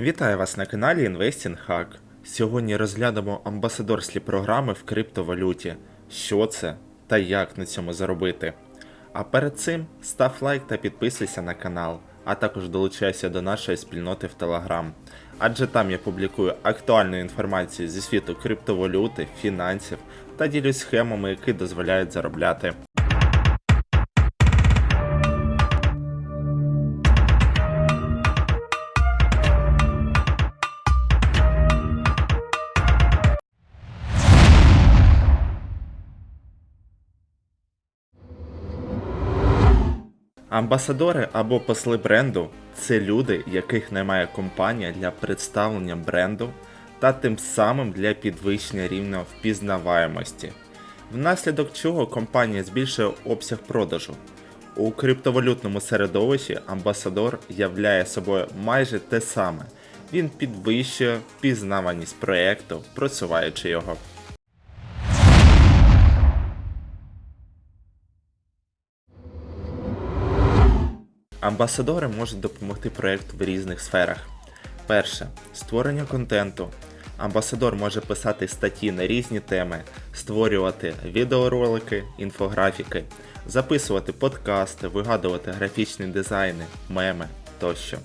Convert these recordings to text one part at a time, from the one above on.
Вітаю вас на каналі Investing Hack. Сьогодні розглянемо амбасадорські програми в криптовалюті. Що це та як на цьому заробити. А перед цим став лайк та підписуйся на канал, а також долучайся до нашої спільноти в Telegram. Адже там я публікую актуальну інформацію зі світу криптовалюти, фінансів та ділюсь схемами, які дозволяють заробляти. Амбасадори або посли бренду це люди, яких наймає компанія для представлення бренду та тим самим для підвищення рівня впізнаваємості, внаслідок чого компанія збільшує обсяг продажу. У криптовалютному середовищі амбасадор являє собою майже те саме. Він підвищує впізнаваність проєкту, просуваючи його. Амбасадори можуть допомогти проєкту в різних сферах. Перше створення контенту. Амбасадор може писати статті на різні теми, створювати відеоролики, інфографіки, записувати подкасти, вигадувати графічні дизайни, меми тощо.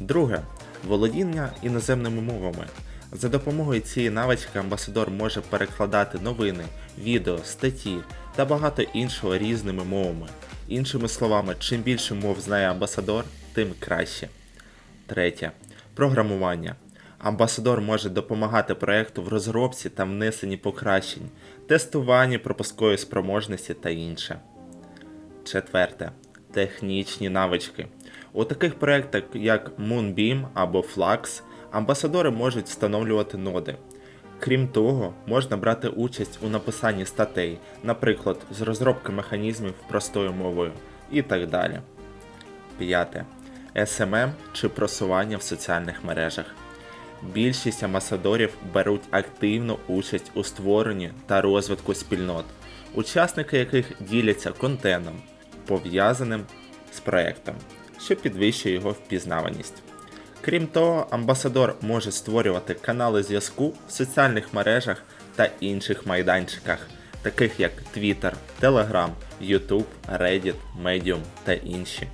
Друге володіння іноземними мовами. За допомогою цієї навички амбасадор може перекладати новини, відео, статті та багато іншого різними мовами. Іншими словами, чим більше мов знає амбасадор, тим краще. Третє. Програмування. Амбасадор може допомагати проекту в розробці та внесенні покращень, тестуванні пропускової спроможності та інше. Четверте. Технічні навички. У таких проєктах, як Moonbeam або Flux, амбасадори можуть встановлювати ноди. Крім того, можна брати участь у написанні статей, наприклад, з розробки механізмів простою мовою і так далі. П'яте. SMM чи просування в соціальних мережах. Більшість амбасадорів беруть активну участь у створенні та розвитку спільнот, учасники яких діляться контентом, пов'язаним з проектом, що підвищує його впізнаваність. Крім того, амбасадор може створювати канали зв'язку в соціальних мережах та інших майданчиках, таких як Twitter, Telegram, YouTube, Reddit, Medium та інші.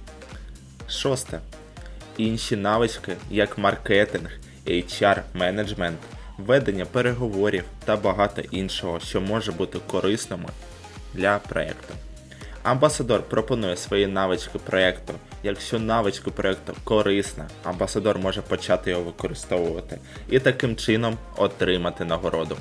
Шосте. Інші навички, як маркетинг, HR менеджмент, ведення переговорів та багато іншого, що може бути корисними для проєкту. Амбасадор пропонує свої навички проєкту. Якщо навички проєкту корисна, амбасадор може почати його використовувати і таким чином отримати нагороду.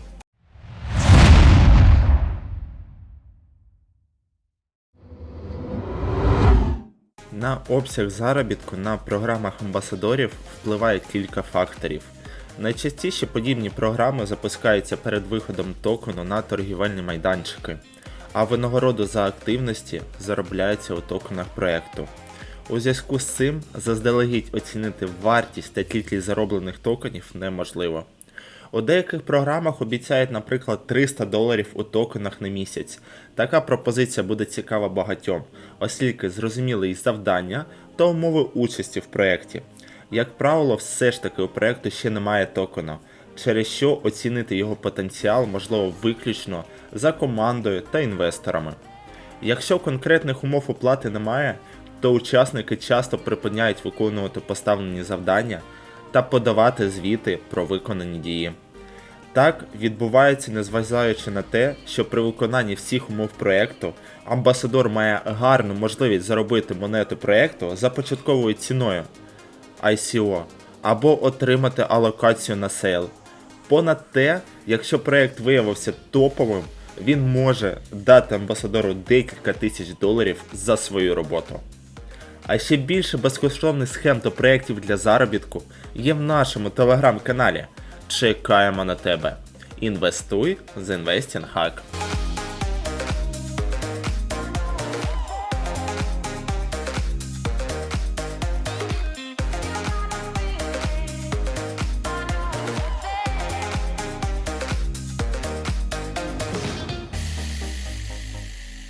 На обсяг заробітку на програмах амбасадорів впливає кілька факторів. Найчастіше подібні програми запускаються перед виходом токену на торгівельні майданчики, а винагороду за активності заробляється у токенах проєкту. У зв'язку з цим заздалегідь оцінити вартість та кількість зароблених токенів неможливо. У деяких програмах обіцяють, наприклад, 300 доларів у токенах на місяць. Така пропозиція буде цікава багатьом, оскільки зрозуміли і завдання та умови участі в проєкті. Як правило, все ж таки у проєкту ще немає токена, через що оцінити його потенціал можливо виключно за командою та інвесторами. Якщо конкретних умов оплати немає, то учасники часто припиняють виконувати поставлені завдання та подавати звіти про виконані дії. Так відбувається, незважаючи на те, що при виконанні всіх умов проєкту амбасадор має гарну можливість заробити монету проєкту за початковою ціною ICO або отримати алокацію на sale. Понад те, якщо проєкт виявився топовим, він може дати амбасадору декілька тисяч доларів за свою роботу. А ще більше безкоштовних схем та проєктів для заробітку є в нашому телеграм-каналі. Чекаємо на тебе. Інвестуй з Investing Hack.